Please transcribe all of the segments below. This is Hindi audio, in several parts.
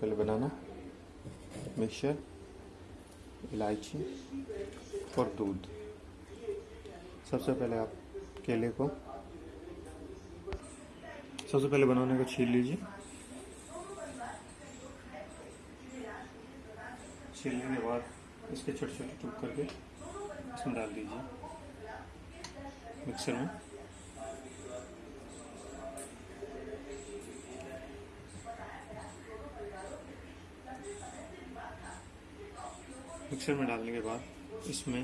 पहले बनाना। मिक्सचर, इलायची और दूध। सबसे पहले आप केले को सबसे पहले बनाने को छील लीजिए। छीलने के बाद इसके छोटे छोटे टुक करके इसमें डाल दीजिए। मिक्सर में। मिक्सर में डालने के बाद इसमें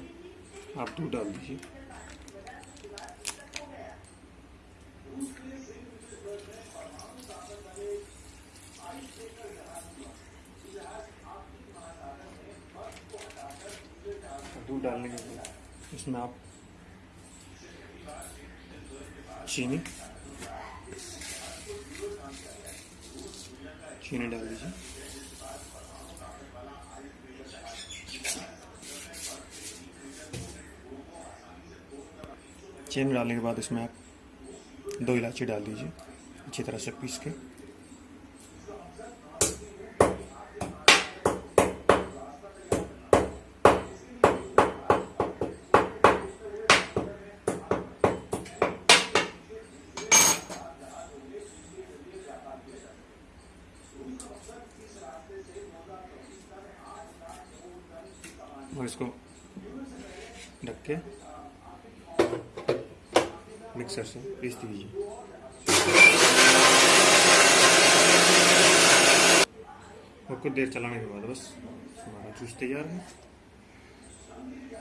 आप दूध डाल दीजिए। दूध डालने के बाद इसमें आप चीनी चीनी डाल दीजिए। चीनी डालने के बाद इसमें आप दो इलायची डाल दीजिए, अच्छी तरह से पीस के। और इसको ढक के मिक्सर से पीस दीजिए और कुछ देर चलाने के बाद बस हमारा जूस तैयार है।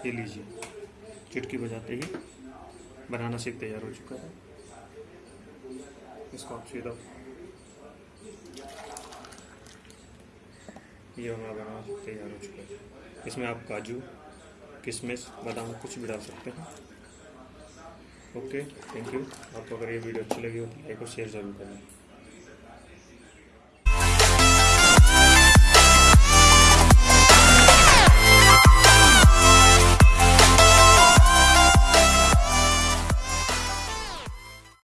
ये लीजिए, चुटकी बजाते ही बनाना सीख तैयार हो चुका है। इसको आप सीधा ये हमारा बनाना शेक तैयार हो चुका है। इसमें आप काजू, किशमिश, बादाम कुछ भी डाल सकते हैं। ओके थैंक यू आपको अगर ये वीडियो अच्छी लगी हो तो लाइक और शेयर ज़रूर करें